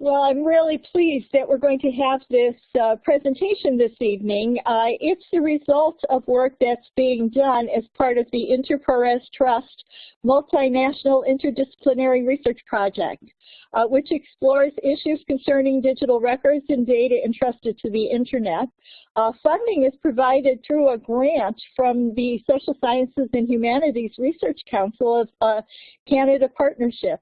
Well, I'm really pleased that we're going to have this uh, presentation this evening. Uh, it's the result of work that's being done as part of the InterPARES Trust Multinational Interdisciplinary Research Project, uh, which explores issues concerning digital records and data entrusted to the Internet. Uh, funding is provided through a grant from the Social Sciences and Humanities Research Council of uh, Canada Partnership.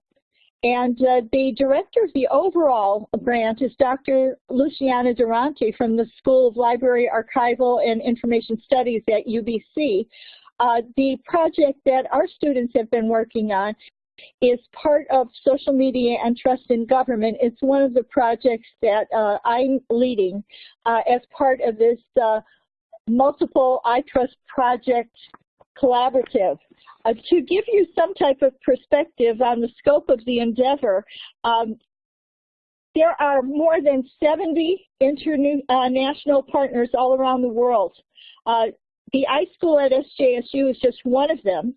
And uh, the director of the overall grant is Dr. Luciana Duranti from the School of Library, Archival, and Information Studies at UBC. Uh, the project that our students have been working on is part of social media and trust in government. It's one of the projects that uh, I'm leading uh, as part of this uh, multiple iTrust project collaborative. Uh, to give you some type of perspective on the scope of the endeavor, um, there are more than 70 international partners all around the world. Uh, the iSchool at SJSU is just one of them.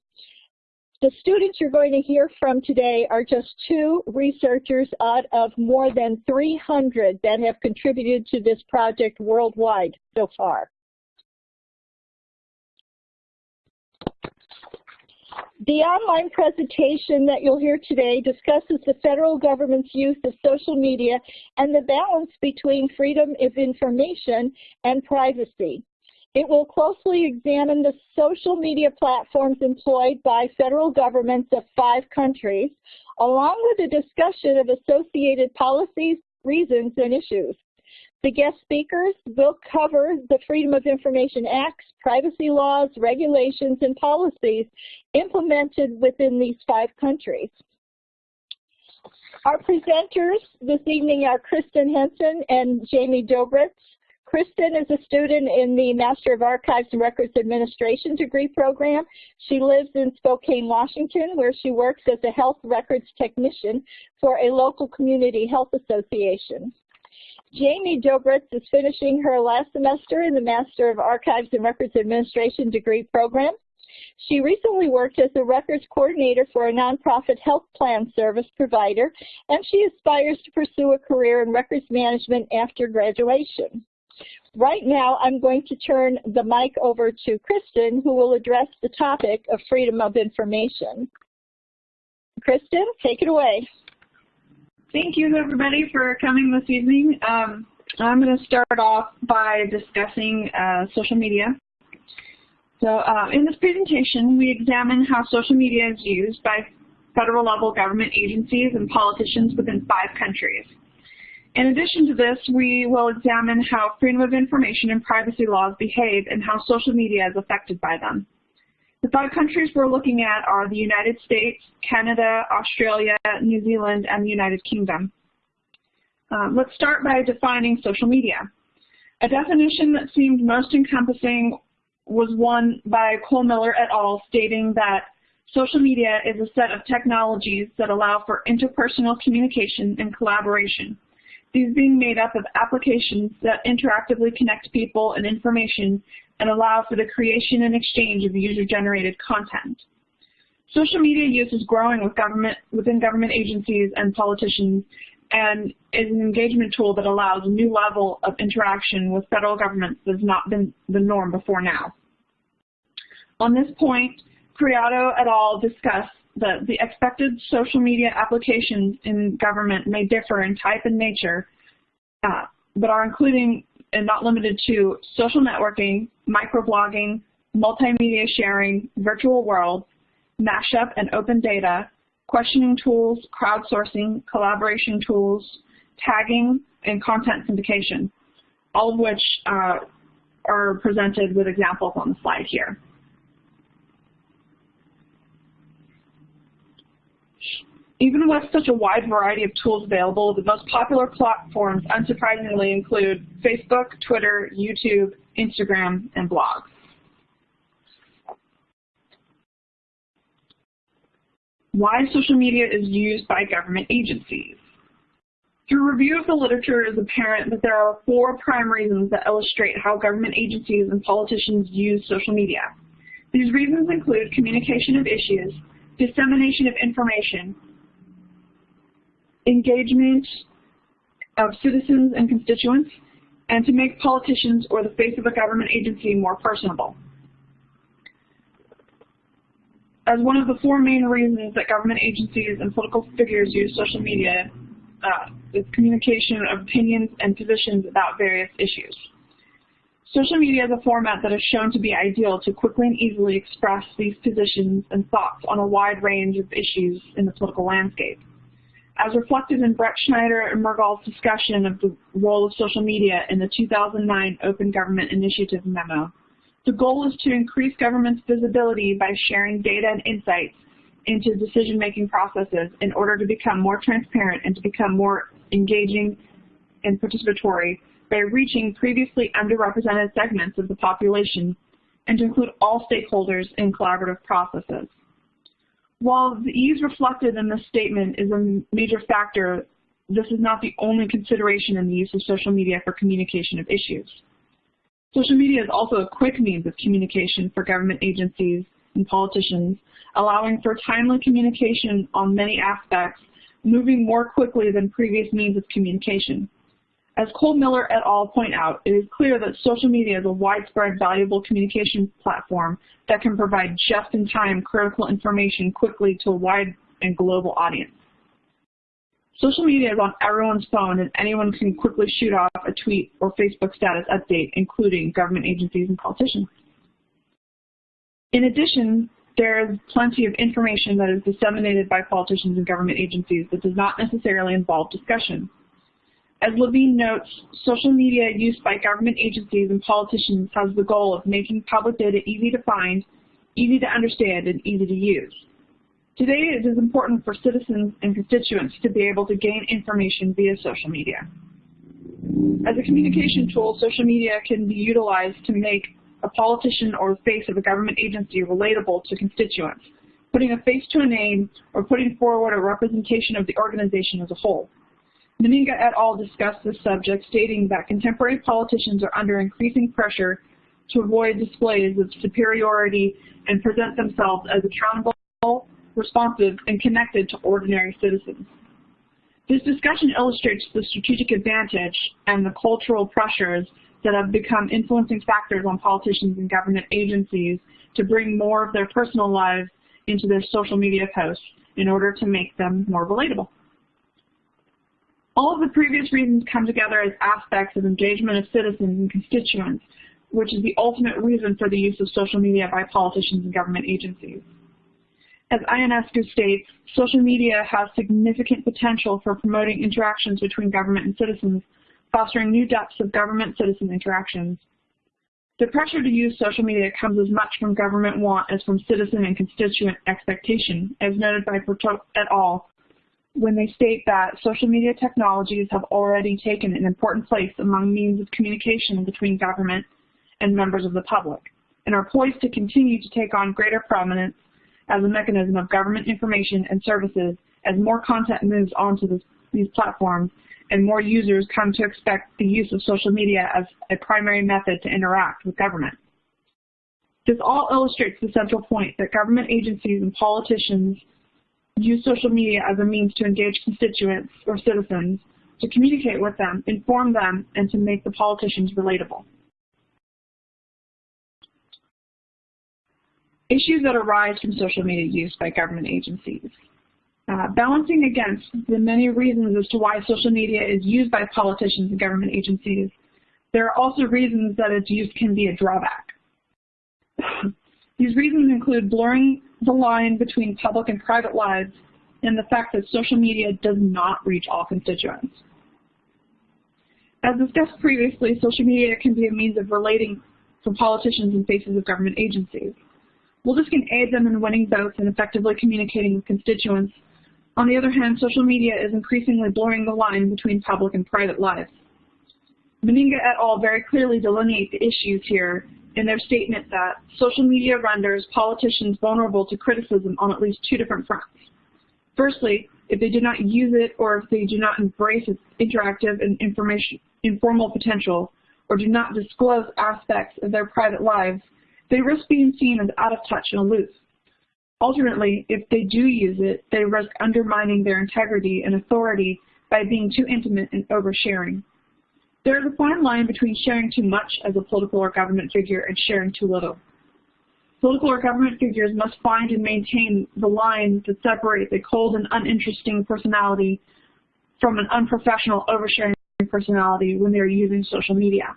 The students you're going to hear from today are just two researchers out of more than 300 that have contributed to this project worldwide so far. The online presentation that you'll hear today discusses the federal government's use of social media and the balance between freedom of information and privacy. It will closely examine the social media platforms employed by federal governments of five countries, along with a discussion of associated policies, reasons, and issues. The guest speakers will cover the Freedom of Information Acts, privacy laws, regulations, and policies implemented within these five countries. Our presenters this evening are Kristen Henson and Jamie Dobritz. Kristen is a student in the Master of Archives and Records Administration degree program. She lives in Spokane, Washington, where she works as a health records technician for a local community health association. Jamie Dobritz is finishing her last semester in the Master of Archives and Records Administration degree program. She recently worked as a records coordinator for a nonprofit health plan service provider, and she aspires to pursue a career in records management after graduation. Right now, I'm going to turn the mic over to Kristen, who will address the topic of freedom of information. Kristen, take it away. Thank you everybody for coming this evening. Um, I'm going to start off by discussing uh, social media. So uh, in this presentation, we examine how social media is used by federal level government agencies and politicians within five countries. In addition to this, we will examine how freedom of information and privacy laws behave and how social media is affected by them. The five countries we're looking at are the United States, Canada, Australia, New Zealand, and the United Kingdom. Um, let's start by defining social media. A definition that seemed most encompassing was one by Cole Miller et al. stating that social media is a set of technologies that allow for interpersonal communication and collaboration these being made up of applications that interactively connect people and information and allow for the creation and exchange of user-generated content. Social media use is growing with government, within government agencies and politicians and is an engagement tool that allows a new level of interaction with federal governments that has not been the norm before now. On this point, Criado et al. discuss that the expected social media applications in government may differ in type and nature, uh, but are including and not limited to social networking, microblogging, multimedia sharing, virtual worlds, mashup and open data, questioning tools, crowdsourcing, collaboration tools, tagging, and content syndication, all of which uh, are presented with examples on the slide here. Even with such a wide variety of tools available, the most popular platforms unsurprisingly include Facebook, Twitter, YouTube, Instagram, and blogs. Why social media is used by government agencies. Through review of the literature, it is apparent that there are four prime reasons that illustrate how government agencies and politicians use social media. These reasons include communication of issues, dissemination of information, engagement, of citizens and constituents, and to make politicians or the face of a government agency more personable. As one of the four main reasons that government agencies and political figures use social media uh, is communication of opinions and positions about various issues. Social media is a format that is shown to be ideal to quickly and easily express these positions and thoughts on a wide range of issues in the political landscape. As reflected in Bretschneider and Mergel's discussion of the role of social media in the 2009 Open Government Initiative memo, the goal is to increase government's visibility by sharing data and insights into decision-making processes in order to become more transparent and to become more engaging and participatory by reaching previously underrepresented segments of the population and to include all stakeholders in collaborative processes. While the ease reflected in this statement is a major factor, this is not the only consideration in the use of social media for communication of issues. Social media is also a quick means of communication for government agencies and politicians, allowing for timely communication on many aspects, moving more quickly than previous means of communication. As Cole Miller et al. point out, it is clear that social media is a widespread valuable communication platform that can provide just-in-time critical information quickly to a wide and global audience. Social media is on everyone's phone and anyone can quickly shoot off a tweet or Facebook status update, including government agencies and politicians. In addition, there is plenty of information that is disseminated by politicians and government agencies that does not necessarily involve discussion. As Levine notes, social media used by government agencies and politicians has the goal of making public data easy to find, easy to understand, and easy to use. Today, it is important for citizens and constituents to be able to gain information via social media. As a communication tool, social media can be utilized to make a politician or face of a government agency relatable to constituents, putting a face to a name or putting forward a representation of the organization as a whole. Meninga et al. discussed this subject, stating that contemporary politicians are under increasing pressure to avoid displays of superiority and present themselves as accountable, responsive, and connected to ordinary citizens. This discussion illustrates the strategic advantage and the cultural pressures that have become influencing factors on politicians and government agencies to bring more of their personal lives into their social media posts in order to make them more relatable. All of the previous reasons come together as aspects of engagement of citizens and constituents, which is the ultimate reason for the use of social media by politicians and government agencies. As Ionescu states, social media has significant potential for promoting interactions between government and citizens, fostering new depths of government-citizen interactions. The pressure to use social media comes as much from government want as from citizen and constituent expectation, as noted by Bertot et al when they state that social media technologies have already taken an important place among means of communication between government and members of the public, and are poised to continue to take on greater prominence as a mechanism of government information and services as more content moves onto this, these platforms and more users come to expect the use of social media as a primary method to interact with government. This all illustrates the central point that government agencies and politicians use social media as a means to engage constituents or citizens, to communicate with them, inform them, and to make the politicians relatable. Issues that arise from social media use by government agencies. Uh, balancing against the many reasons as to why social media is used by politicians and government agencies, there are also reasons that its use can be a drawback. These reasons include blurring the line between public and private lives and the fact that social media does not reach all constituents. As discussed previously, social media can be a means of relating for politicians and faces of government agencies. While this can aid them in winning votes and effectively communicating with constituents, on the other hand, social media is increasingly blurring the line between public and private lives. Meninga et al. very clearly delineate the issues here in their statement that social media renders politicians vulnerable to criticism on at least two different fronts. Firstly, if they do not use it or if they do not embrace its interactive and informal potential or do not disclose aspects of their private lives, they risk being seen as out of touch and aloof. Alternately, if they do use it, they risk undermining their integrity and authority by being too intimate and oversharing. There is a fine line between sharing too much as a political or government figure and sharing too little. Political or government figures must find and maintain the lines that separate the cold and uninteresting personality from an unprofessional oversharing personality when they're using social media.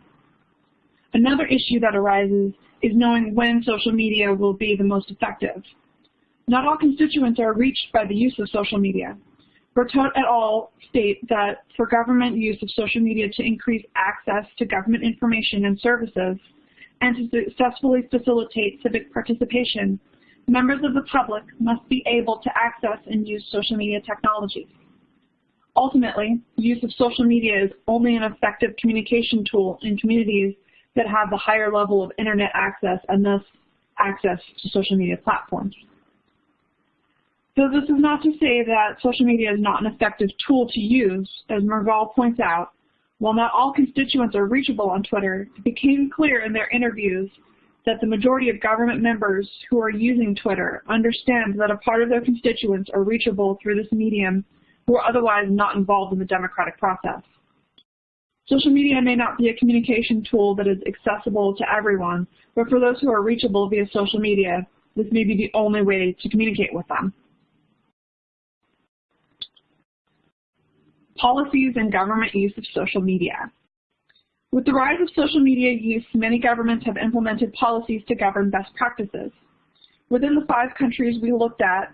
Another issue that arises is knowing when social media will be the most effective. Not all constituents are reached by the use of social media. Bertot et al. state that for government use of social media to increase access to government information and services and to successfully facilitate civic participation, members of the public must be able to access and use social media technologies. Ultimately, use of social media is only an effective communication tool in communities that have the higher level of internet access and thus access to social media platforms. So this is not to say that social media is not an effective tool to use. As Mergel points out, while not all constituents are reachable on Twitter, it became clear in their interviews that the majority of government members who are using Twitter understand that a part of their constituents are reachable through this medium who are otherwise not involved in the democratic process. Social media may not be a communication tool that is accessible to everyone, but for those who are reachable via social media, this may be the only way to communicate with them. Policies and government use of social media. With the rise of social media use, many governments have implemented policies to govern best practices. Within the five countries we looked at,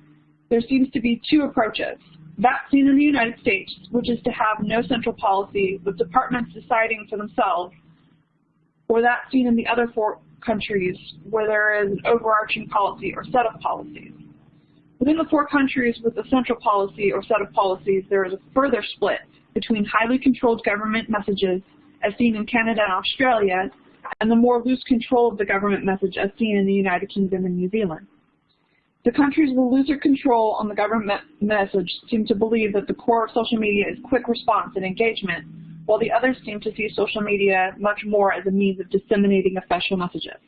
there seems to be two approaches. That seen in the United States, which is to have no central policy with departments deciding for themselves, or that seen in the other four countries where there is an overarching policy or set of policies. Within the four countries with a central policy or set of policies, there is a further split between highly controlled government messages, as seen in Canada and Australia, and the more loose control of the government message as seen in the United Kingdom and New Zealand. The countries with looser control on the government message seem to believe that the core of social media is quick response and engagement, while the others seem to see social media much more as a means of disseminating official messages.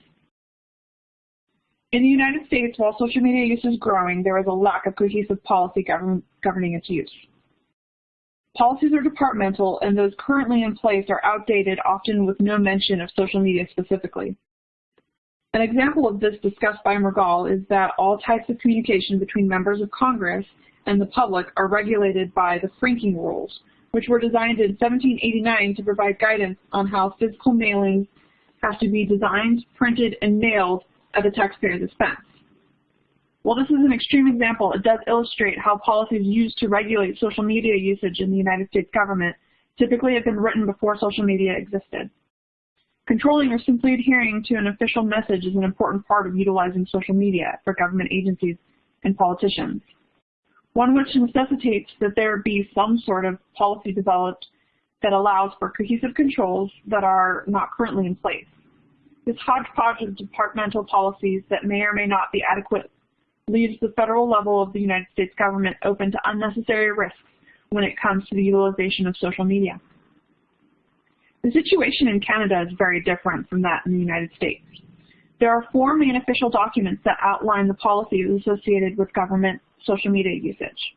In the United States, while social media use is growing, there is a lack of cohesive policy govern governing its use. Policies are departmental, and those currently in place are outdated, often with no mention of social media specifically. An example of this discussed by Mergel is that all types of communication between members of Congress and the public are regulated by the Franking Rules, which were designed in 1789 to provide guidance on how physical mailings have to be designed, printed, and mailed at the taxpayer's expense. While this is an extreme example, it does illustrate how policies used to regulate social media usage in the United States government typically have been written before social media existed. Controlling or simply adhering to an official message is an important part of utilizing social media for government agencies and politicians. One which necessitates that there be some sort of policy developed that allows for cohesive controls that are not currently in place. This hodgepodge of departmental policies that may or may not be adequate leaves the federal level of the United States government open to unnecessary risks when it comes to the utilization of social media. The situation in Canada is very different from that in the United States. There are four main official documents that outline the policies associated with government social media usage.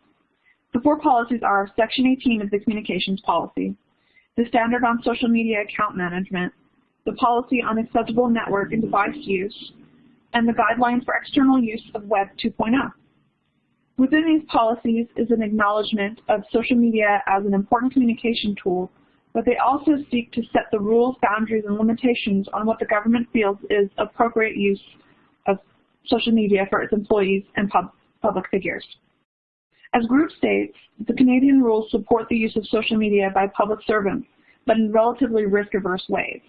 The four policies are Section 18 of the Communications Policy, the Standard on Social Media Account Management, the Policy on acceptable Network and Device Use, and the Guidelines for External Use of Web 2.0. Within these policies is an acknowledgement of social media as an important communication tool but they also seek to set the rules, boundaries, and limitations on what the government feels is appropriate use of social media for its employees and pub public figures. As Grube states, the Canadian rules support the use of social media by public servants, but in relatively risk-averse ways.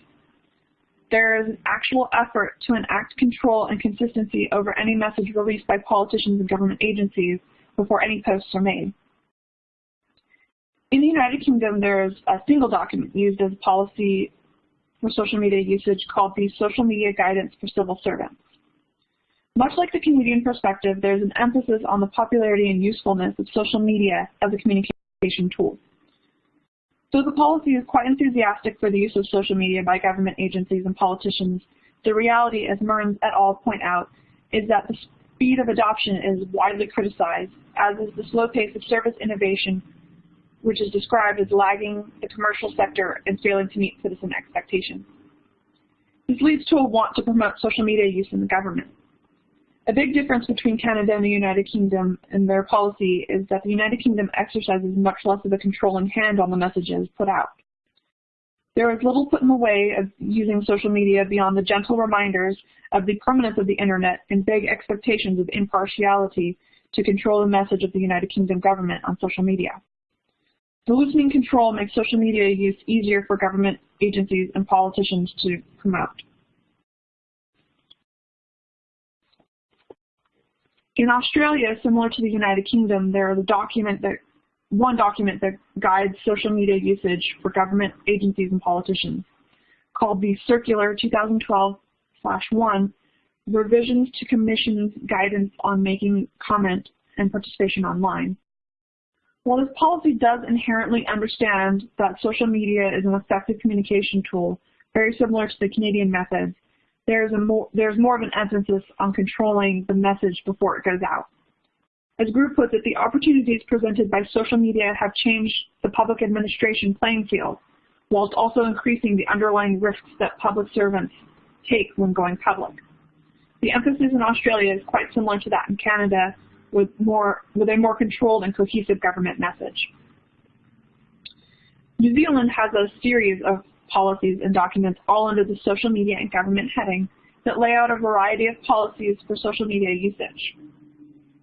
There is an actual effort to enact control and consistency over any message released by politicians and government agencies before any posts are made. In the United Kingdom, there's a single document used as policy for social media usage called the Social Media Guidance for Civil Servants. Much like the Canadian perspective, there's an emphasis on the popularity and usefulness of social media as a communication tool. Though the policy is quite enthusiastic for the use of social media by government agencies and politicians, the reality, as Mearns et al. point out, is that the speed of adoption is widely criticized, as is the slow pace of service innovation which is described as lagging the commercial sector and failing to meet citizen expectations. This leads to a want to promote social media use in the government. A big difference between Canada and the United Kingdom in their policy is that the United Kingdom exercises much less of a controlling hand on the messages put out. There is little put in the way of using social media beyond the gentle reminders of the permanence of the internet and vague expectations of impartiality to control the message of the United Kingdom government on social media. The loosening control makes social media use easier for government agencies and politicians to promote. In Australia, similar to the United Kingdom, there is a document that one document that guides social media usage for government agencies and politicians called the Circular 2012-1 Revisions to Commission's Guidance on Making Comment and Participation Online. While this policy does inherently understand that social media is an effective communication tool, very similar to the Canadian methods, there's, a more, there's more of an emphasis on controlling the message before it goes out. As Grube puts it, the opportunities presented by social media have changed the public administration playing field, whilst also increasing the underlying risks that public servants take when going public. The emphasis in Australia is quite similar to that in Canada, with, more, with a more controlled and cohesive government message. New Zealand has a series of policies and documents all under the social media and government heading that lay out a variety of policies for social media usage.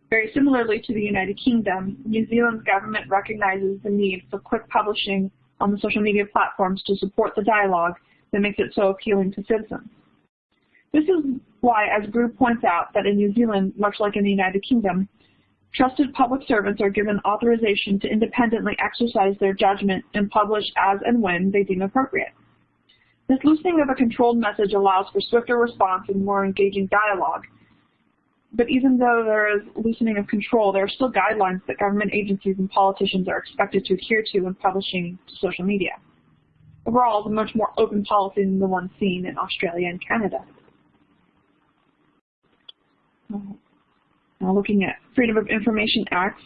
Very similarly to the United Kingdom, New Zealand's government recognizes the need for quick publishing on the social media platforms to support the dialogue that makes it so appealing to citizens. This is why, as Grube points out, that in New Zealand, much like in the United Kingdom, trusted public servants are given authorization to independently exercise their judgment and publish as and when they deem appropriate. This loosening of a controlled message allows for swifter response and more engaging dialogue. But even though there is loosening of control, there are still guidelines that government agencies and politicians are expected to adhere to when publishing to social media. Overall, it's a much more open policy than the one seen in Australia and Canada. Now looking at Freedom of Information Acts,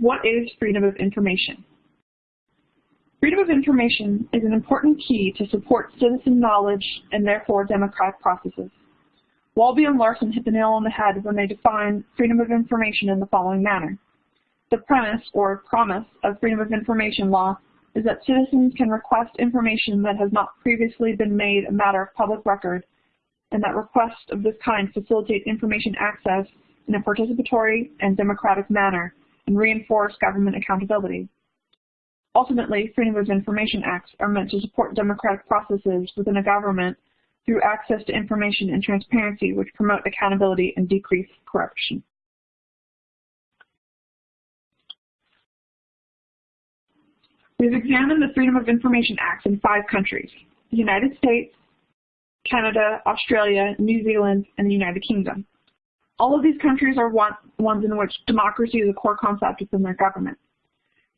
what is freedom of information? Freedom of information is an important key to support citizen knowledge and therefore democratic processes. Walby and Larson hit the nail on the head when they define freedom of information in the following manner. The premise or promise of freedom of information law is that citizens can request information that has not previously been made a matter of public record and that requests of this kind facilitate information access in a participatory and democratic manner and reinforce government accountability. Ultimately, Freedom of Information Acts are meant to support democratic processes within a government through access to information and transparency which promote accountability and decrease corruption. We've examined the Freedom of Information Acts in five countries, the United States, Canada, Australia, New Zealand, and the United Kingdom. All of these countries are one, ones in which democracy is a core concept within their government.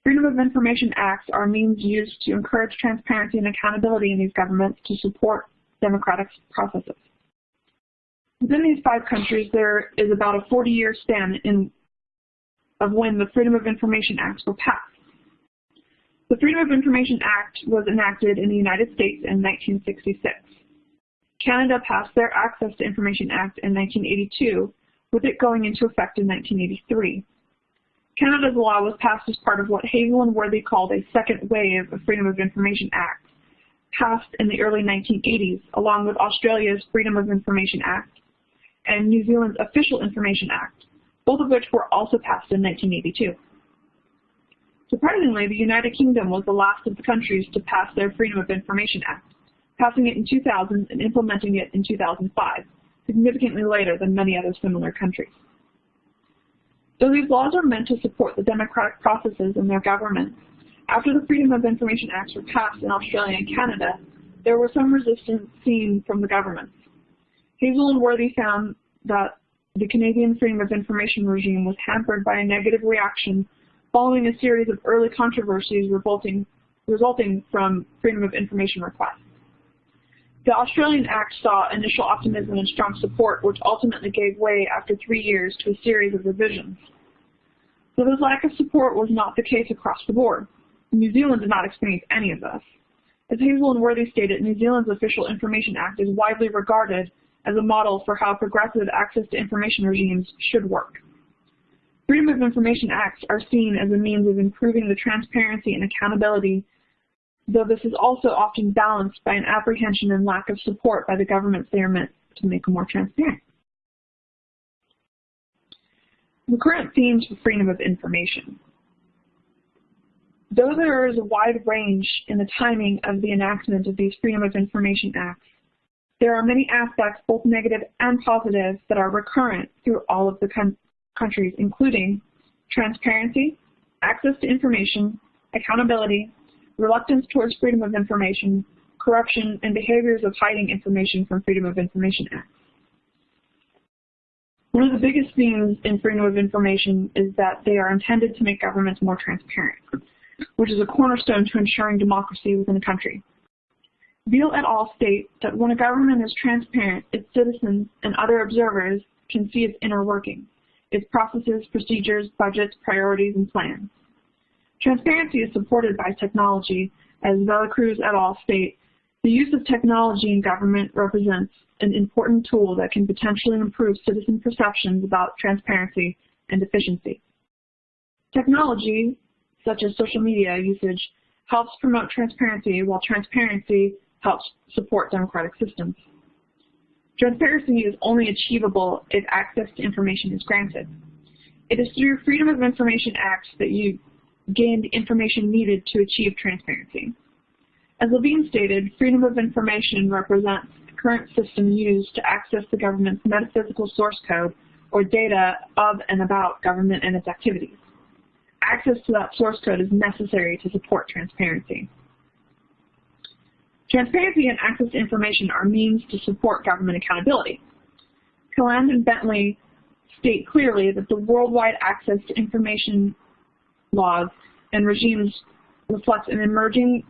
Freedom of Information Acts are means used to encourage transparency and accountability in these governments to support democratic processes. Within these five countries, there is about a 40-year span in, of when the Freedom of Information Acts were passed. The Freedom of Information Act was enacted in the United States in 1966. Canada passed their Access to Information Act in 1982, with it going into effect in 1983. Canada's law was passed as part of what Hazell and Worthy called a second wave of Freedom of Information Act, passed in the early 1980s, along with Australia's Freedom of Information Act and New Zealand's Official Information Act, both of which were also passed in 1982. Surprisingly, the United Kingdom was the last of the countries to pass their Freedom of Information Act, passing it in 2000 and implementing it in 2005, significantly later than many other similar countries. Though these laws are meant to support the democratic processes in their governments, after the Freedom of Information Acts were passed in Australia and Canada, there was some resistance seen from the governments. Hazell and Worthy found that the Canadian Freedom of Information regime was hampered by a negative reaction following a series of early controversies resulting, resulting from Freedom of Information requests. The Australian Act saw initial optimism and strong support, which ultimately gave way after three years to a series of revisions. So this lack of support was not the case across the board. New Zealand did not experience any of this. As Hazell and Worthy stated, New Zealand's Official Information Act is widely regarded as a model for how progressive access to information regimes should work. Freedom of Information Acts are seen as a means of improving the transparency and accountability, though this is also often balanced by an apprehension and lack of support by the governments they are meant to make more transparent. The current themes for freedom of information. Though there is a wide range in the timing of the enactment of these Freedom of Information Acts, there are many aspects, both negative and positive, that are recurrent through all of the countries, including transparency, access to information, accountability, reluctance towards freedom of information, corruption, and behaviors of hiding information from Freedom of Information Acts. One of the biggest themes in freedom of information is that they are intended to make governments more transparent, which is a cornerstone to ensuring democracy within a country. Beale et al. state that when a government is transparent, its citizens and other observers can see its inner working its processes, procedures, budgets, priorities, and plans. Transparency is supported by technology, as Velacruz et al. state, the use of technology in government represents an important tool that can potentially improve citizen perceptions about transparency and efficiency. Technology, such as social media usage, helps promote transparency, while transparency helps support democratic systems. Transparency is only achievable if access to information is granted. It is through Freedom of Information Acts that you gain the information needed to achieve transparency. As Levine stated, freedom of information represents the current system used to access the government's metaphysical source code or data of and about government and its activities. Access to that source code is necessary to support transparency. Transparency and access to information are means to support government accountability. Calland and Bentley state clearly that the worldwide access to information laws and regimes reflects an emerging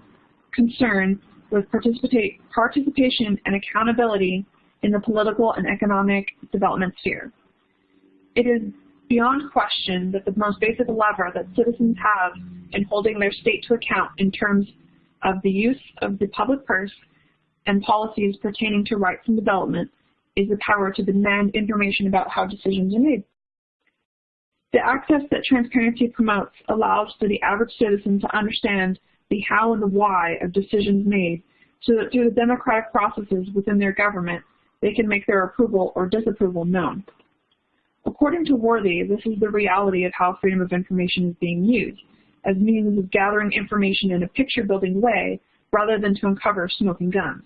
concern with participation and accountability in the political and economic development sphere. It is beyond question that the most basic lever that citizens have in holding their state to account in terms of the use of the public purse and policies pertaining to rights and development is the power to demand information about how decisions are made. The access that transparency promotes allows for the average citizen to understand the how and the why of decisions made so that through the democratic processes within their government, they can make their approval or disapproval known. According to Worthy, this is the reality of how freedom of information is being used as means of gathering information in a picture-building way rather than to uncover smoking guns.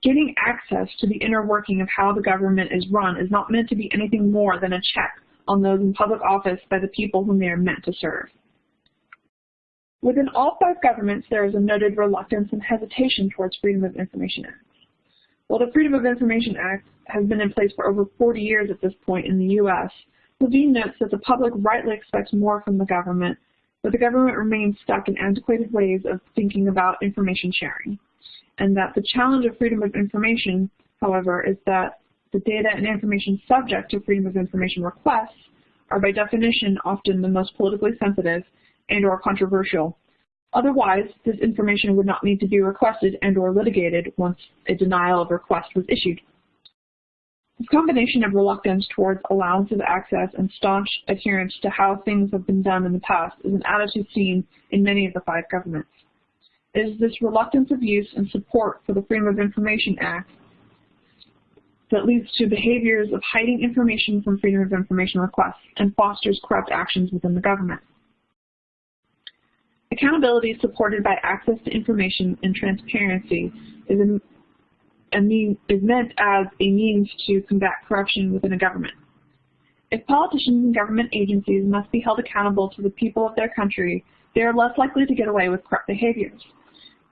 Getting access to the inner working of how the government is run is not meant to be anything more than a check on those in public office by the people whom they are meant to serve. Within all five governments, there is a noted reluctance and hesitation towards Freedom of Information Acts. While the Freedom of Information Act has been in place for over 40 years at this point in the U.S., Levine notes that the public rightly expects more from the government but the government remains stuck in antiquated ways of thinking about information sharing. And that the challenge of freedom of information, however, is that the data and information subject to freedom of information requests are by definition often the most politically sensitive and or controversial. Otherwise, this information would not need to be requested and or litigated once a denial of request was issued. This combination of reluctance towards allowance of access and staunch adherence to how things have been done in the past is an attitude seen in many of the five governments. It is this reluctance of use and support for the Freedom of Information Act that leads to behaviors of hiding information from Freedom of Information requests and fosters corrupt actions within the government. Accountability supported by access to information and transparency is mean, is meant as a means to combat corruption within a government. If politicians and government agencies must be held accountable to the people of their country, they are less likely to get away with corrupt behaviors.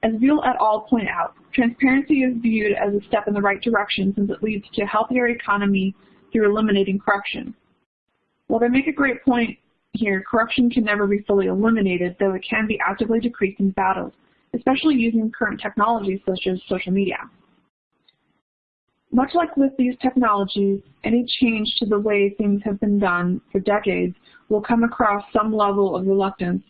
As Beale et al. point out, transparency is viewed as a step in the right direction since it leads to a healthier economy through eliminating corruption. While they make a great point here, corruption can never be fully eliminated, though it can be actively decreased and battled, especially using current technologies such as social media. Much like with these technologies, any change to the way things have been done for decades will come across some level of reluctance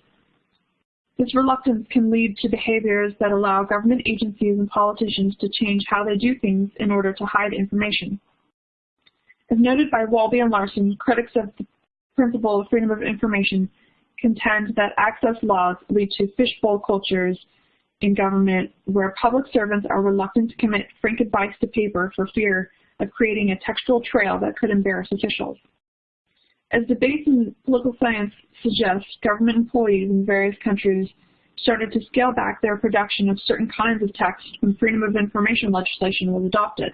This reluctance can lead to behaviors that allow government agencies and politicians to change how they do things in order to hide information. As noted by Walby and Larson, critics of the principle of freedom of information contend that access laws lead to fishbowl cultures in government where public servants are reluctant to commit frank advice to paper for fear of creating a textual trail that could embarrass officials. As debates in political science suggest, government employees in various countries started to scale back their production of certain kinds of text when freedom of information legislation was adopted.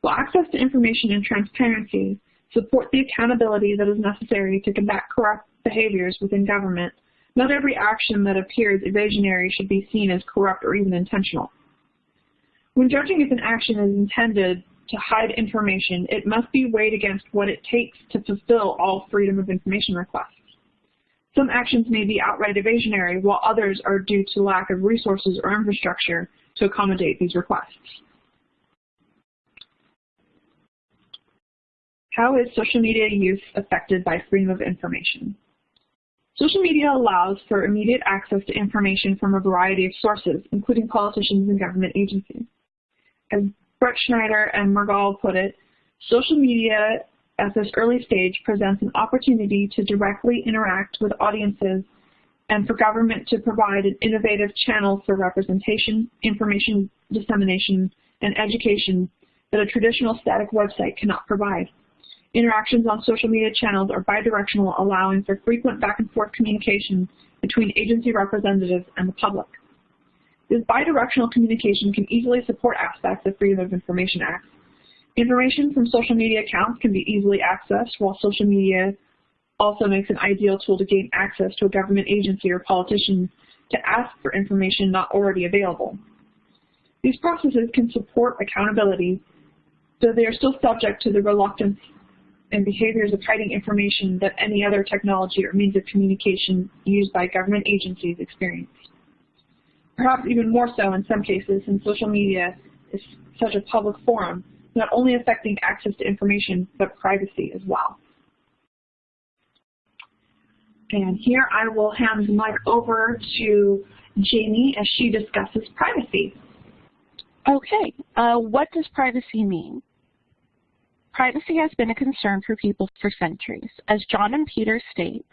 While access to information and transparency support the accountability that is necessary to combat corrupt behaviors within government, not every action that appears evasionary should be seen as corrupt or even intentional. When judging if an action is intended to hide information, it must be weighed against what it takes to fulfill all freedom of information requests. Some actions may be outright evasionary, while others are due to lack of resources or infrastructure to accommodate these requests. How is social media use affected by freedom of information? Social media allows for immediate access to information from a variety of sources, including politicians and government agencies. As Bretschneider and Mergel put it, social media at this early stage presents an opportunity to directly interact with audiences and for government to provide an innovative channel for representation, information dissemination, and education that a traditional static website cannot provide. Interactions on social media channels are bidirectional, allowing for frequent back and forth communication between agency representatives and the public. This bidirectional communication can easily support aspects of Freedom of Information Act. Information from social media accounts can be easily accessed, while social media also makes an ideal tool to gain access to a government agency or politician to ask for information not already available. These processes can support accountability, though they are still subject to the reluctance and behaviors of hiding information that any other technology or means of communication used by government agencies experience. Perhaps even more so in some cases since social media is such a public forum, not only affecting access to information, but privacy as well. And here I will hand the mic over to Jamie as she discusses privacy. Okay, uh, what does privacy mean? Privacy has been a concern for people for centuries. As John and Peter state,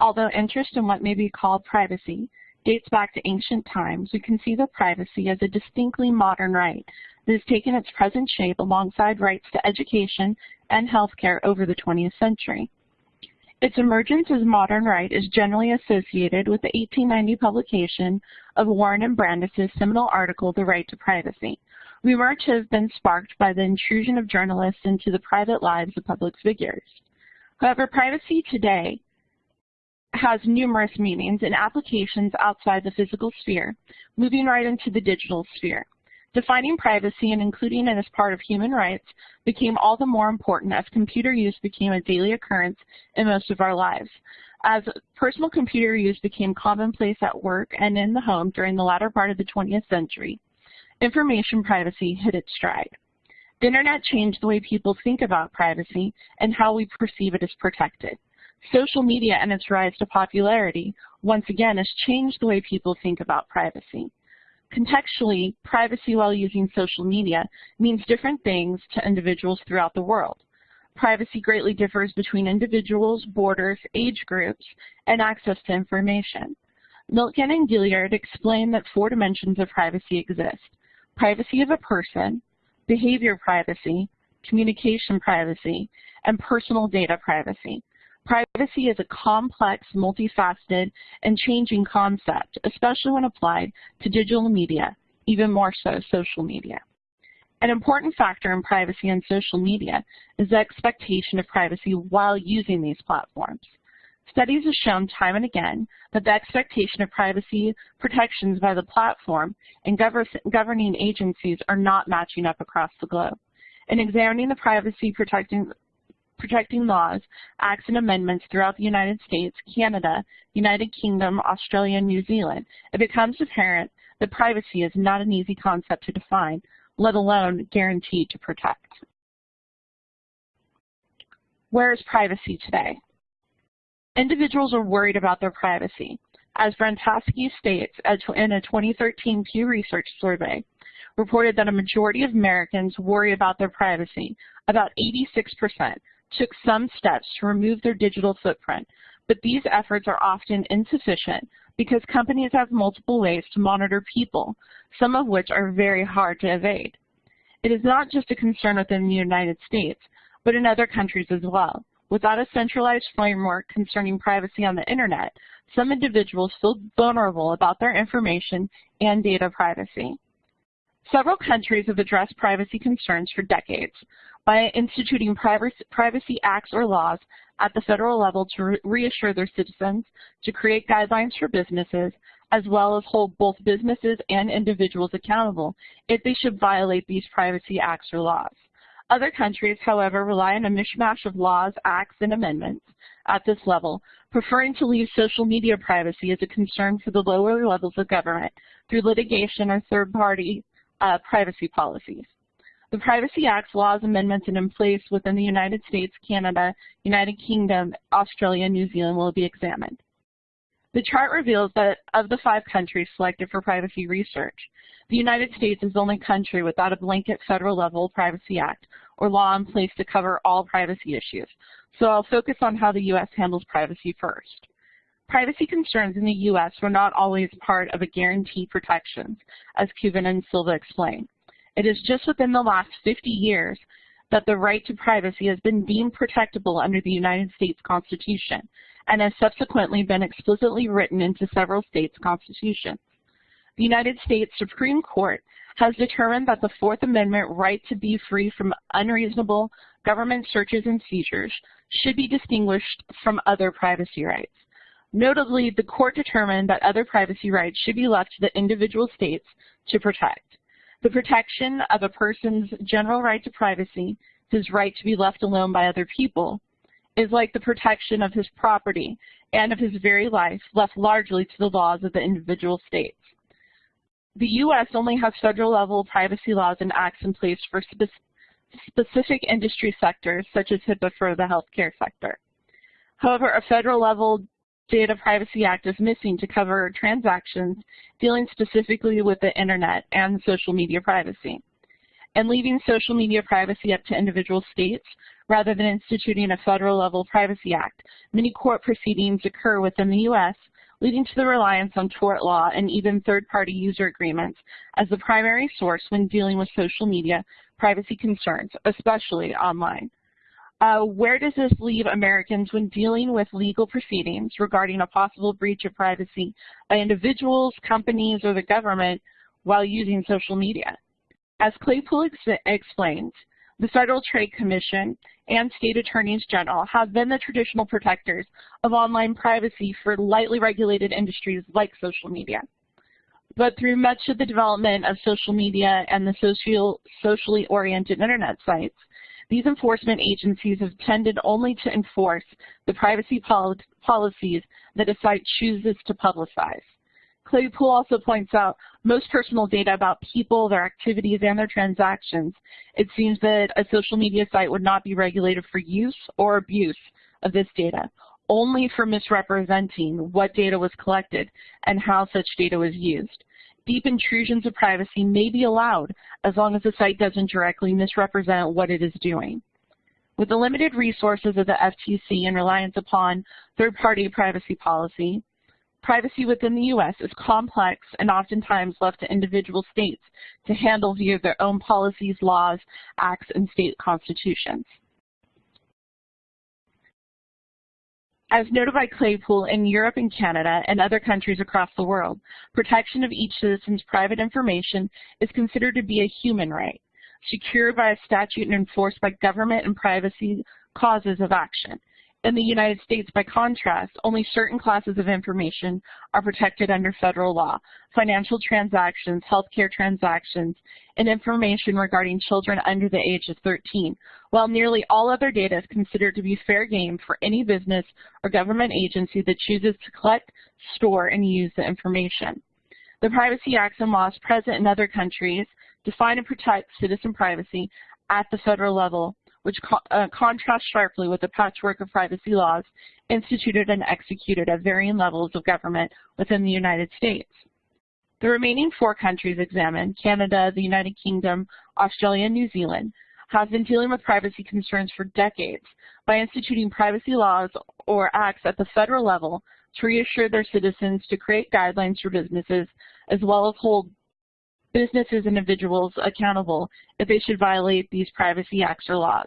although interest in what may be called privacy dates back to ancient times, we conceive of privacy as a distinctly modern right that has taken its present shape alongside rights to education and healthcare over the 20th century. Its emergence as modern right is generally associated with the 1890 publication of Warren and Brandeis's seminal article, The Right to Privacy, Remarks have been sparked by the intrusion of journalists into the private lives of public figures. However, privacy today has numerous meanings and applications outside the physical sphere, moving right into the digital sphere. Defining privacy and including it as part of human rights became all the more important as computer use became a daily occurrence in most of our lives. As personal computer use became commonplace at work and in the home during the latter part of the 20th century, information privacy hit its stride. The internet changed the way people think about privacy and how we perceive it as protected. Social media and its rise to popularity, once again, has changed the way people think about privacy. Contextually, privacy while using social media means different things to individuals throughout the world. Privacy greatly differs between individuals, borders, age groups, and access to information. Milken and Gilliard explain that four dimensions of privacy exist privacy of a person, behavior privacy, communication privacy, and personal data privacy. Privacy is a complex, multifaceted, and changing concept, especially when applied to digital media, even more so social media. An important factor in privacy and social media is the expectation of privacy while using these platforms. Studies have shown time and again that the expectation of privacy protections by the platform and governing agencies are not matching up across the globe. In examining the privacy protecting, protecting laws, acts, and amendments throughout the United States, Canada, United Kingdom, Australia, and New Zealand, it becomes apparent that privacy is not an easy concept to define, let alone guaranteed to protect. Where is privacy today? Individuals are worried about their privacy. as Brentansky states in a 2013 Pew Research survey, reported that a majority of Americans worry about their privacy. About 86% took some steps to remove their digital footprint, but these efforts are often insufficient because companies have multiple ways to monitor people, some of which are very hard to evade. It is not just a concern within the United States, but in other countries as well. Without a centralized framework concerning privacy on the internet, some individuals feel vulnerable about their information and data privacy. Several countries have addressed privacy concerns for decades by instituting privacy acts or laws at the federal level to reassure their citizens, to create guidelines for businesses, as well as hold both businesses and individuals accountable if they should violate these privacy acts or laws. Other countries, however, rely on a mishmash of laws, acts, and amendments at this level, preferring to leave social media privacy as a concern for the lower levels of government through litigation or third-party uh, privacy policies. The Privacy Act's laws, amendments, and in place within the United States, Canada, United Kingdom, Australia, and New Zealand will be examined. The chart reveals that of the five countries selected for privacy research, the United States is the only country without a blanket federal level Privacy Act or law in place to cover all privacy issues. So I'll focus on how the U.S. handles privacy first. Privacy concerns in the U.S. were not always part of a guaranteed protections, as Kuban and Silva explained. It is just within the last 50 years that the right to privacy has been deemed protectable under the United States Constitution and has subsequently been explicitly written into several states' constitutions. The United States Supreme Court has determined that the Fourth Amendment right to be free from unreasonable government searches and seizures should be distinguished from other privacy rights. Notably, the court determined that other privacy rights should be left to the individual states to protect. The protection of a person's general right to privacy, his right to be left alone by other people, is like the protection of his property and of his very life left largely to the laws of the individual states. The U.S. only has federal level privacy laws and acts in place for spe specific industry sectors, such as HIPAA for the healthcare sector. However, a federal level Data Privacy Act is missing to cover transactions dealing specifically with the internet and social media privacy. And leaving social media privacy up to individual states rather than instituting a federal level privacy act, many court proceedings occur within the U.S., leading to the reliance on tort law and even third-party user agreements as the primary source when dealing with social media privacy concerns, especially online. Uh, where does this leave Americans when dealing with legal proceedings regarding a possible breach of privacy by individuals, companies, or the government while using social media? As Claypool ex explains, the Federal Trade Commission and state attorneys general have been the traditional protectors of online privacy for lightly regulated industries like social media. But through much of the development of social media and the social, socially oriented internet sites, these enforcement agencies have tended only to enforce the privacy pol policies that a site chooses to publicize. Claypool also points out most personal data about people, their activities, and their transactions. It seems that a social media site would not be regulated for use or abuse of this data, only for misrepresenting what data was collected and how such data was used deep intrusions of privacy may be allowed as long as the site doesn't directly misrepresent what it is doing. With the limited resources of the FTC and reliance upon third-party privacy policy, privacy within the U.S. is complex and oftentimes left to individual states to handle via their own policies, laws, acts, and state constitutions. As noted by Claypool, in Europe and Canada and other countries across the world, protection of each citizen's private information is considered to be a human right, secured by a statute and enforced by government and privacy causes of action. In the United States, by contrast, only certain classes of information are protected under federal law, financial transactions, healthcare transactions, and information regarding children under the age of 13, while nearly all other data is considered to be fair game for any business or government agency that chooses to collect, store, and use the information. The Privacy Acts and laws present in other countries define and protect citizen privacy at the federal level which co uh, contrasts sharply with the patchwork of privacy laws instituted and executed at varying levels of government within the United States. The remaining four countries examined, Canada, the United Kingdom, Australia, and New Zealand, have been dealing with privacy concerns for decades by instituting privacy laws or acts at the federal level to reassure their citizens to create guidelines for businesses as well as hold businesses and individuals accountable if they should violate these privacy acts or laws.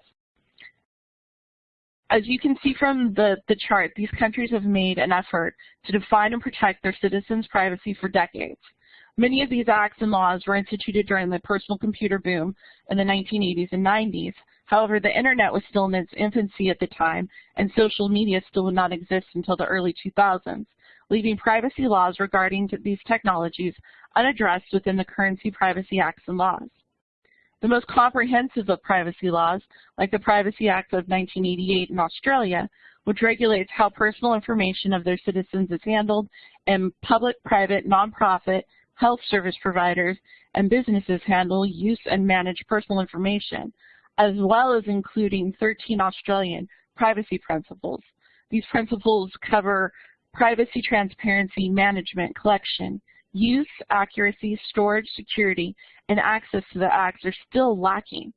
As you can see from the, the chart, these countries have made an effort to define and protect their citizens' privacy for decades. Many of these acts and laws were instituted during the personal computer boom in the 1980s and 90s. However, the internet was still in its infancy at the time, and social media still would not exist until the early 2000s, leaving privacy laws regarding these technologies unaddressed within the Currency Privacy Acts and laws. The most comprehensive of privacy laws, like the Privacy Act of 1988 in Australia, which regulates how personal information of their citizens is handled, and public, private, nonprofit, health service providers, and businesses handle, use, and manage personal information, as well as including 13 Australian privacy principles. These principles cover privacy, transparency, management, collection, use, accuracy, storage, security, and access to the acts are still lacking.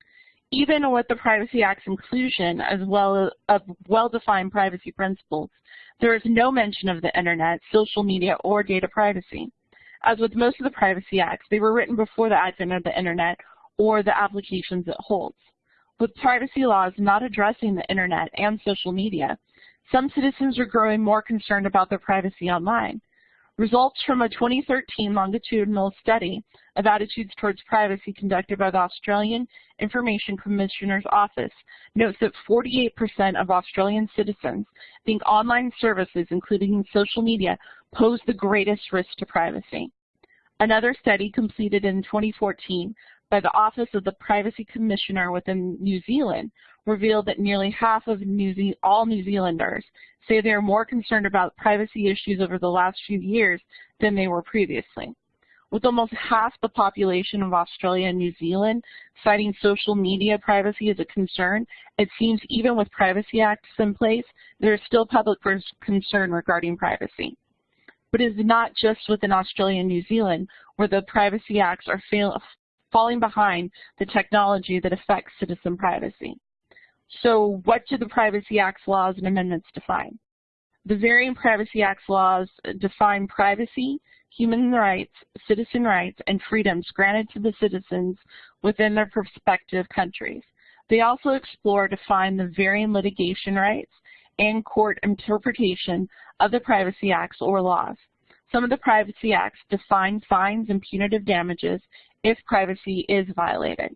Even with the Privacy Act's inclusion as well as well-defined privacy principles, there is no mention of the internet, social media, or data privacy. As with most of the Privacy Acts, they were written before the advent of the internet or the applications it holds. With privacy laws not addressing the internet and social media, some citizens are growing more concerned about their privacy online. Results from a 2013 longitudinal study of attitudes towards privacy conducted by the Australian Information Commissioner's Office notes that 48% of Australian citizens think online services, including social media, pose the greatest risk to privacy. Another study completed in 2014 by the Office of the Privacy Commissioner within New Zealand revealed that nearly half of New all New Zealanders say they are more concerned about privacy issues over the last few years than they were previously. With almost half the population of Australia and New Zealand citing social media privacy as a concern, it seems even with privacy acts in place, there is still public concern regarding privacy. But it is not just within Australia and New Zealand where the privacy acts are fail falling behind the technology that affects citizen privacy. So what do the Privacy Act's laws and amendments define? The varying Privacy Act's laws define privacy, human rights, citizen rights, and freedoms granted to the citizens within their respective countries. They also explore define the varying litigation rights and court interpretation of the Privacy Acts or laws. Some of the Privacy Acts define fines and punitive damages if privacy is violated.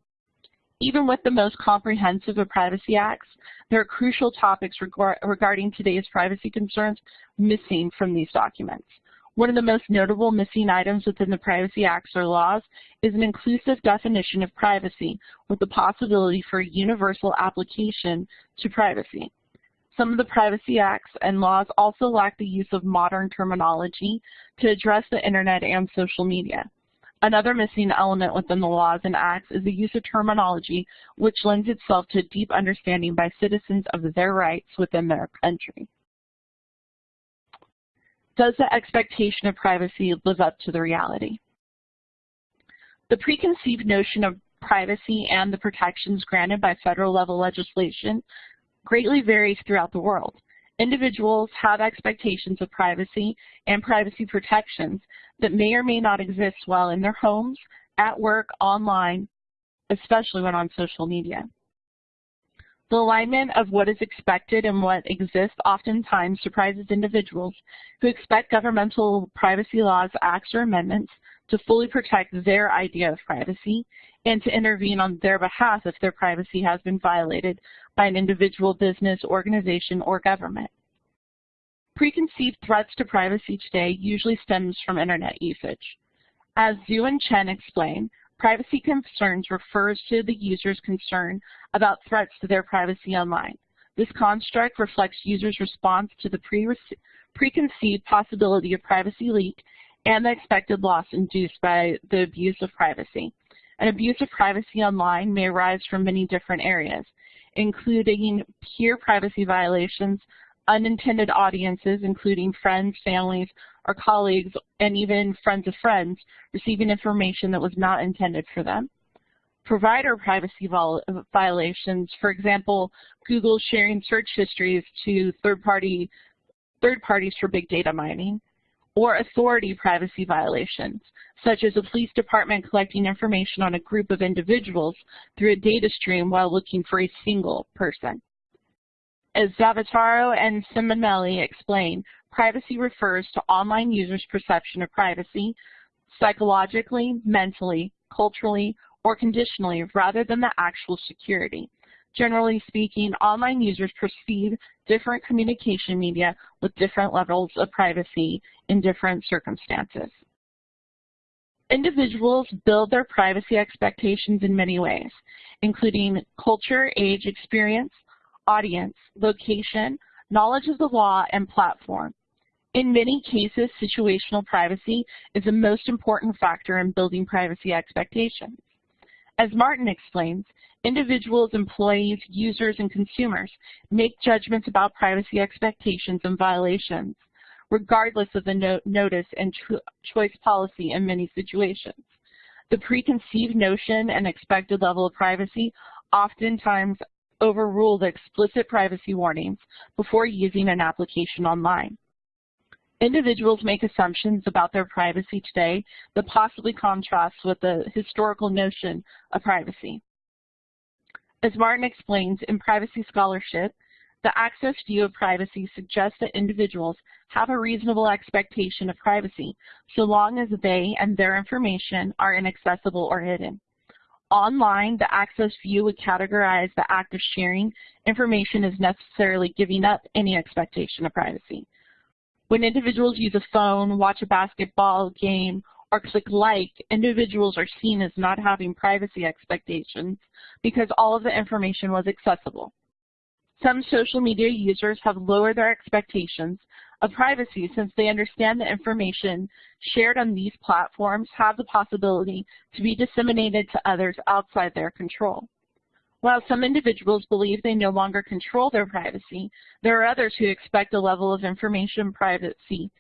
Even with the most comprehensive of privacy acts, there are crucial topics regarding today's privacy concerns missing from these documents. One of the most notable missing items within the Privacy Acts or laws is an inclusive definition of privacy with the possibility for universal application to privacy. Some of the Privacy Acts and laws also lack the use of modern terminology to address the internet and social media. Another missing element within the laws and acts is the use of terminology which lends itself to a deep understanding by citizens of their rights within their country. Does the expectation of privacy live up to the reality? The preconceived notion of privacy and the protections granted by federal level legislation greatly varies throughout the world. Individuals have expectations of privacy and privacy protections that may or may not exist while in their homes, at work, online, especially when on social media. The alignment of what is expected and what exists oftentimes surprises individuals who expect governmental privacy laws, acts, or amendments to fully protect their idea of privacy and to intervene on their behalf if their privacy has been violated by an individual business, organization, or government. Preconceived threats to privacy today usually stems from internet usage. As Zhu and Chen explain, privacy concerns refers to the user's concern about threats to their privacy online. This construct reflects users' response to the pre preconceived possibility of privacy leak and the expected loss induced by the abuse of privacy. An abuse of privacy online may arise from many different areas. Including peer privacy violations, unintended audiences, including friends, families, or colleagues, and even friends of friends, receiving information that was not intended for them. Provider privacy violations, for example, Google sharing search histories to third-party third parties for big data mining, or authority privacy violations, such as a police department collecting information on a group of individuals through a data stream while looking for a single person. As Zavattaro and Simonelli explain, privacy refers to online users' perception of privacy psychologically, mentally, culturally, or conditionally rather than the actual security. Generally speaking, online users perceive different communication media with different levels of privacy in different circumstances. Individuals build their privacy expectations in many ways, including culture, age, experience, audience, location, knowledge of the law, and platform. In many cases, situational privacy is the most important factor in building privacy expectations. As Martin explains, individuals, employees, users, and consumers make judgments about privacy expectations and violations, regardless of the no notice and cho choice policy in many situations. The preconceived notion and expected level of privacy oftentimes overrule the explicit privacy warnings before using an application online. Individuals make assumptions about their privacy today that possibly contrasts with the historical notion of privacy. As Martin explains, in privacy scholarship, the access view of privacy suggests that individuals have a reasonable expectation of privacy so long as they and their information are inaccessible or hidden. Online, the access view would categorize the act of sharing information as necessarily giving up any expectation of privacy. When individuals use a phone, watch a basketball game, or click like, individuals are seen as not having privacy expectations because all of the information was accessible. Some social media users have lowered their expectations of privacy since they understand the information shared on these platforms have the possibility to be disseminated to others outside their control. While some individuals believe they no longer control their privacy, there are others who expect a level of information privacy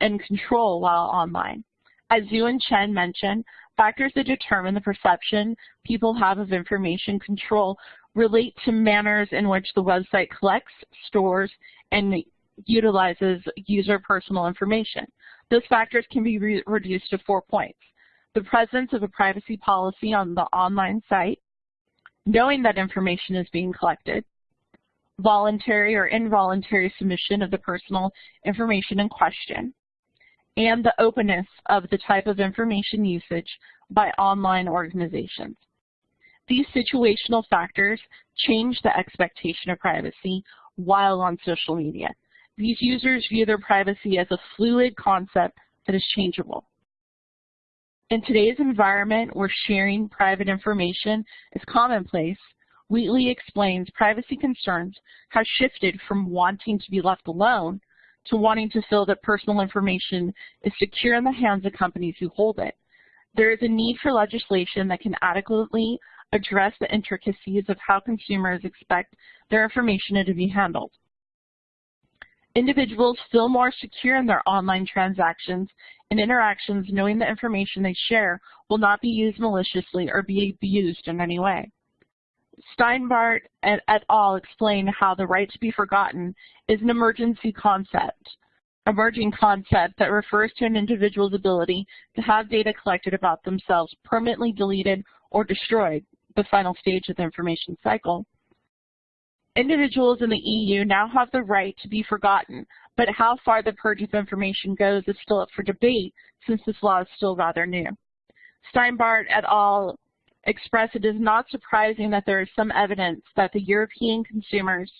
and control while online. As Zhu and Chen mentioned, factors that determine the perception people have of information control relate to manners in which the website collects, stores, and utilizes user personal information. Those factors can be re reduced to four points. The presence of a privacy policy on the online site, knowing that information is being collected, voluntary or involuntary submission of the personal information in question, and the openness of the type of information usage by online organizations. These situational factors change the expectation of privacy while on social media. These users view their privacy as a fluid concept that is changeable. In today's environment where sharing private information is commonplace, Wheatley explains privacy concerns have shifted from wanting to be left alone to wanting to feel that personal information is secure in the hands of companies who hold it. There is a need for legislation that can adequately address the intricacies of how consumers expect their information to be handled. Individuals feel more secure in their online transactions and interactions knowing the information they share will not be used maliciously or be abused in any way. Steinbart et, et al. explain how the right to be forgotten is an emergency concept, emerging concept that refers to an individual's ability to have data collected about themselves permanently deleted or destroyed, the final stage of the information cycle. Individuals in the EU now have the right to be forgotten, but how far the purge of information goes is still up for debate since this law is still rather new. Steinbart et al. Express it is not surprising that there is some evidence that the European consumers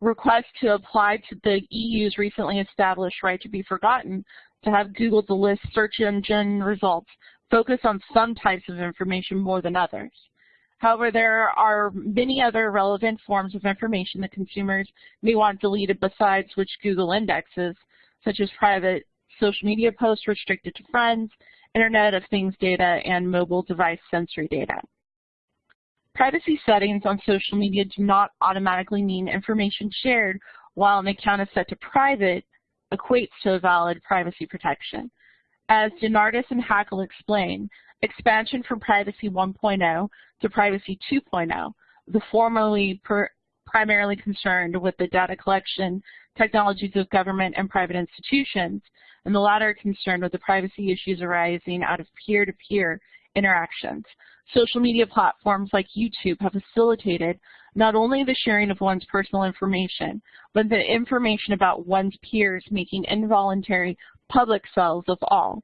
request to apply to the EU's recently established right to be forgotten to have Google to list search engine results focus on some types of information more than others. However, there are many other relevant forms of information that consumers may want deleted besides which Google indexes, such as private social media posts restricted to friends, Internet of Things data, and mobile device sensory data. Privacy settings on social media do not automatically mean information shared while an account is set to private equates to a valid privacy protection. As DeNardis and Hackl explain, expansion from Privacy 1.0 to Privacy 2.0, the formerly primarily concerned with the data collection technologies of government and private institutions, and the latter are concerned with the privacy issues arising out of peer-to-peer -peer interactions. Social media platforms like YouTube have facilitated not only the sharing of one's personal information, but the information about one's peers making involuntary public selves of all.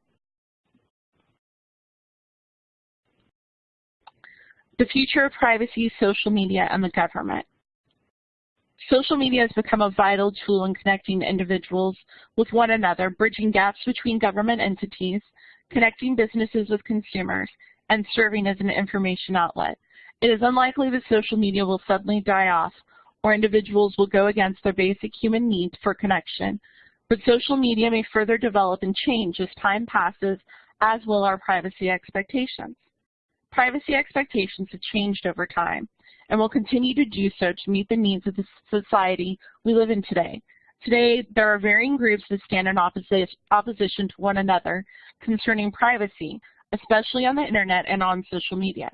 The future of privacy, social media, and the government. Social media has become a vital tool in connecting individuals with one another, bridging gaps between government entities, connecting businesses with consumers, and serving as an information outlet. It is unlikely that social media will suddenly die off or individuals will go against their basic human need for connection, but social media may further develop and change as time passes, as will our privacy expectations. Privacy expectations have changed over time and will continue to do so to meet the needs of the society we live in today. Today, there are varying groups that stand in opposition to one another concerning privacy, especially on the internet and on social media.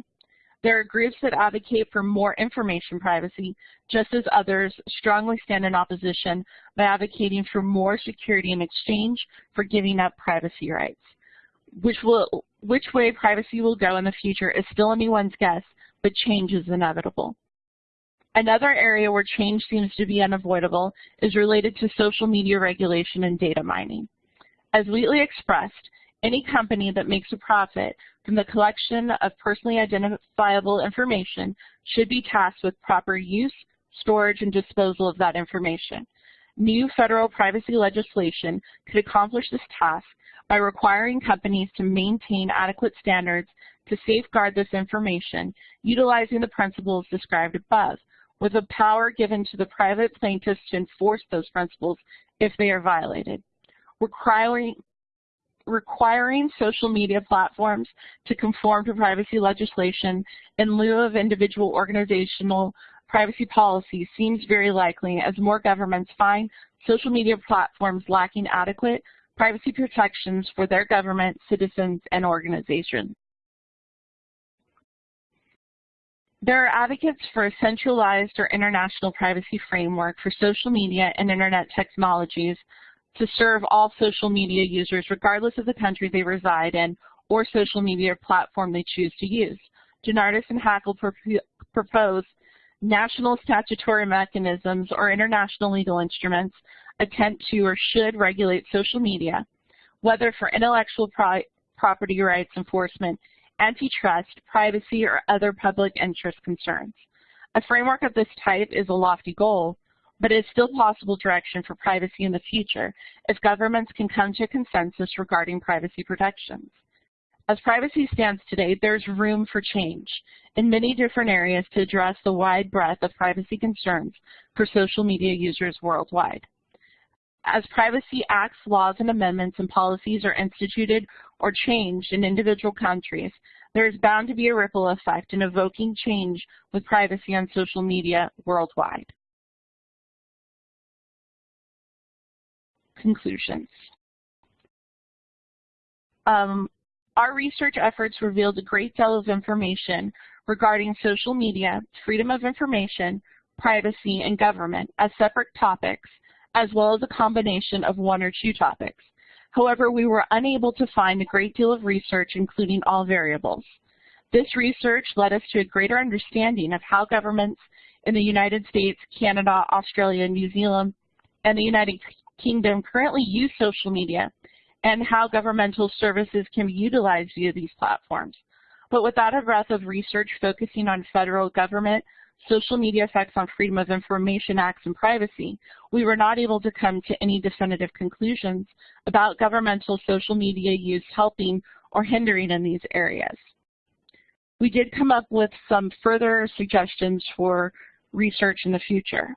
There are groups that advocate for more information privacy, just as others strongly stand in opposition by advocating for more security in exchange for giving up privacy rights. Which, will, which way privacy will go in the future is still anyone's guess, but change is inevitable. Another area where change seems to be unavoidable is related to social media regulation and data mining. As Wheatley expressed, any company that makes a profit from the collection of personally identifiable information should be tasked with proper use, storage, and disposal of that information. New federal privacy legislation could accomplish this task by requiring companies to maintain adequate standards to safeguard this information, utilizing the principles described above, with the power given to the private plaintiffs to enforce those principles if they are violated. Requiring, requiring social media platforms to conform to privacy legislation in lieu of individual organizational privacy policy seems very likely as more governments find social media platforms lacking adequate privacy protections for their government, citizens, and organizations. There are advocates for a centralized or international privacy framework for social media and internet technologies to serve all social media users regardless of the country they reside in or social media platform they choose to use. DeNardis and Hackl propose national statutory mechanisms or international legal instruments attempt to or should regulate social media, whether for intellectual pro property rights enforcement, antitrust, privacy, or other public interest concerns. A framework of this type is a lofty goal, but it is still possible direction for privacy in the future if governments can come to consensus regarding privacy protections. As privacy stands today, there's room for change in many different areas to address the wide breadth of privacy concerns for social media users worldwide. As Privacy Acts, laws, and amendments and policies are instituted or changed in individual countries, there is bound to be a ripple effect in evoking change with privacy on social media worldwide. Conclusions. Um, our research efforts revealed a great deal of information regarding social media, freedom of information, privacy, and government as separate topics, as well as a combination of one or two topics. However, we were unable to find a great deal of research including all variables. This research led us to a greater understanding of how governments in the United States, Canada, Australia, New Zealand, and the United Kingdom currently use social media and how governmental services can be utilized via these platforms. But without a breadth of research focusing on federal government, social media effects on Freedom of Information Acts and privacy, we were not able to come to any definitive conclusions about governmental social media use helping or hindering in these areas. We did come up with some further suggestions for research in the future.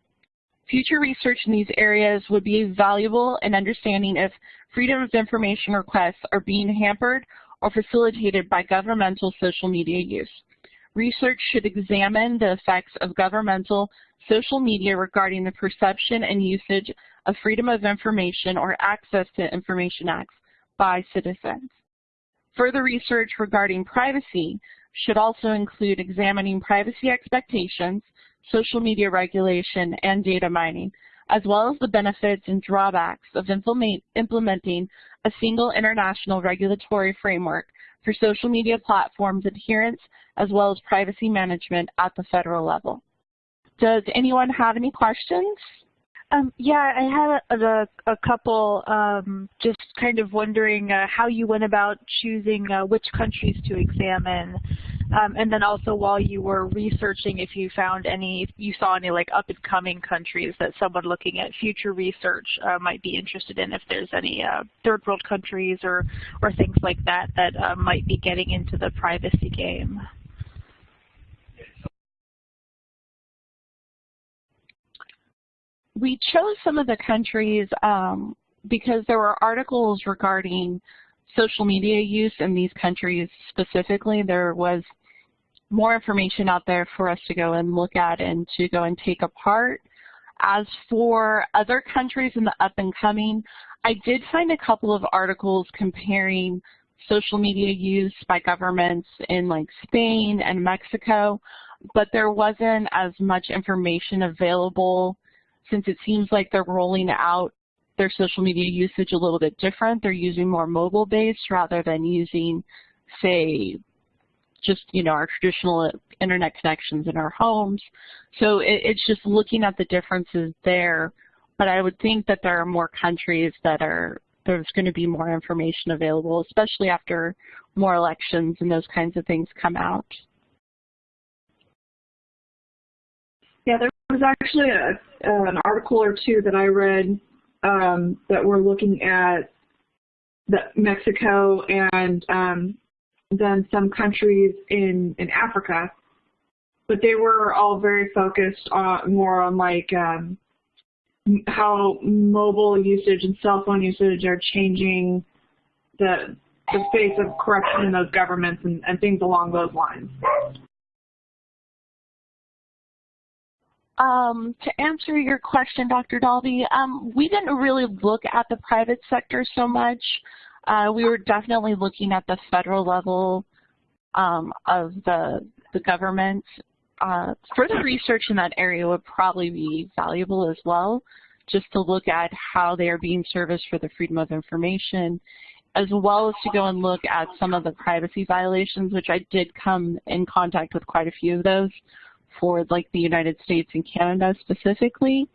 Future research in these areas would be valuable in understanding if freedom of information requests are being hampered or facilitated by governmental social media use. Research should examine the effects of governmental social media regarding the perception and usage of freedom of information or access to information acts by citizens. Further research regarding privacy should also include examining privacy expectations, social media regulation, and data mining, as well as the benefits and drawbacks of implement, implementing a single international regulatory framework for social media platforms adherence as well as privacy management at the federal level. Does anyone have any questions? Um, yeah, I had a, a, a couple um, just kind of wondering uh, how you went about choosing uh, which countries to examine. Um, and then also while you were researching, if you found any, you saw any like up and coming countries that someone looking at future research uh, might be interested in, if there's any uh, third world countries or, or things like that that uh, might be getting into the privacy game. we chose some of the countries um, because there were articles regarding social media use in these countries specifically. There was more information out there for us to go and look at and to go and take apart. As for other countries in the up and coming, I did find a couple of articles comparing social media use by governments in like Spain and Mexico, but there wasn't as much information available since it seems like they're rolling out their social media usage a little bit different. They're using more mobile-based rather than using, say, just, you know, our traditional internet connections in our homes. So it, it's just looking at the differences there. But I would think that there are more countries that are, there's going to be more information available, especially after more elections and those kinds of things come out. Yeah, there was actually a, uh, an article or two that I read um, that were looking at the Mexico and um, then some countries in, in Africa, but they were all very focused on more on like um, how mobile usage and cell phone usage are changing the the face of corruption in those governments and, and things along those lines. Um, to answer your question, Dr. Dalby, um, we didn't really look at the private sector so much. Uh, we were definitely looking at the federal level um, of the, the government. Uh, further research in that area would probably be valuable as well, just to look at how they are being serviced for the freedom of information, as well as to go and look at some of the privacy violations, which I did come in contact with quite a few of those for like the United States and Canada specifically.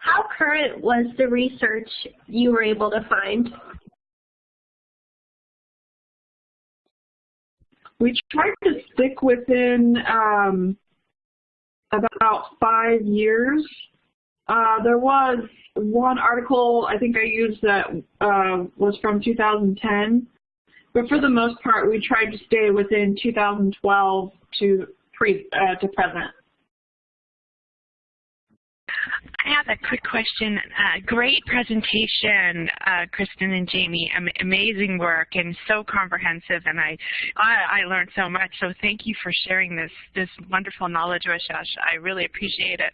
How current was the research you were able to find? We tried to stick within um, about five years. Uh, there was one article I think I used that uh, was from 2010 but for the most part, we tried to stay within 2012 to pre uh, to present. I have a quick question. Uh, great presentation, uh, Kristen and Jamie. Am amazing work and so comprehensive, and I, I, I learned so much. So thank you for sharing this this wonderful knowledge with us. I really appreciate it.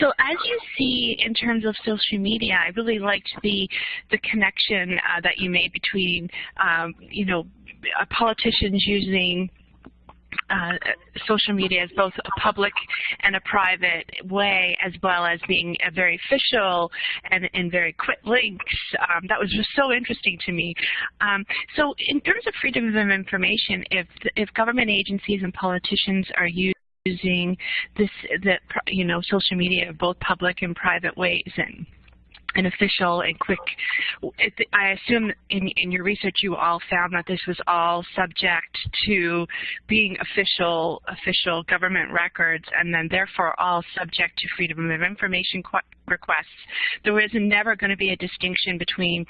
So as you see in terms of social media, I really liked the the connection uh, that you made between, um, you know, politicians using uh, social media as both a public and a private way, as well as being a very official and, and very quick links. Um, that was just so interesting to me. Um, so in terms of freedom of information, if, if government agencies and politicians are using using this, that you know, social media, both public and private ways, and and official and quick. I assume in, in your research you all found that this was all subject to being official official government records and then therefore all subject to freedom of information requests. There is never going to be a distinction between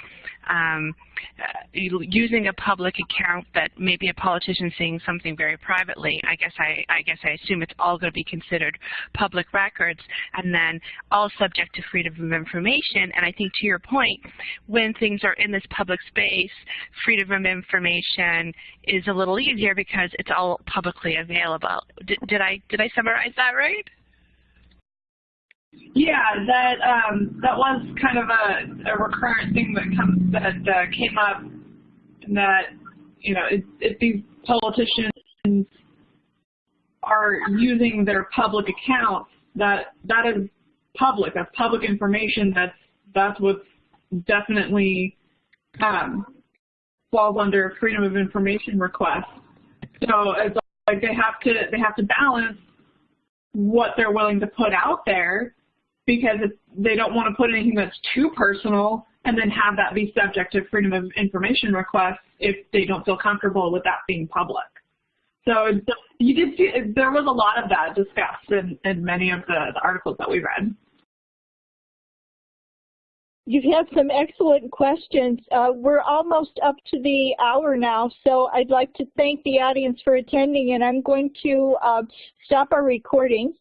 um, uh, using a public account that maybe a politician saying something very privately. I guess I, I guess I assume it's all going to be considered public records, and then all subject to freedom of information. And I think to your point, when things are in this public space, freedom of information is a little easier because it's all publicly available. Did, did I did I summarize that right? Yeah, that um, that was kind of a, a recurrent thing that comes that uh, came up. That you know, if these politicians are using their public accounts, that that is public. That's public information. That's that's what definitely um, falls under freedom of information request. So it's like they have to they have to balance what they're willing to put out there because they don't want to put anything that's too personal and then have that be subject to freedom of information requests if they don't feel comfortable with that being public. So you did see, there was a lot of that discussed in, in many of the, the articles that we read. You've had some excellent questions. Uh, we're almost up to the hour now, so I'd like to thank the audience for attending, and I'm going to uh, stop our recording.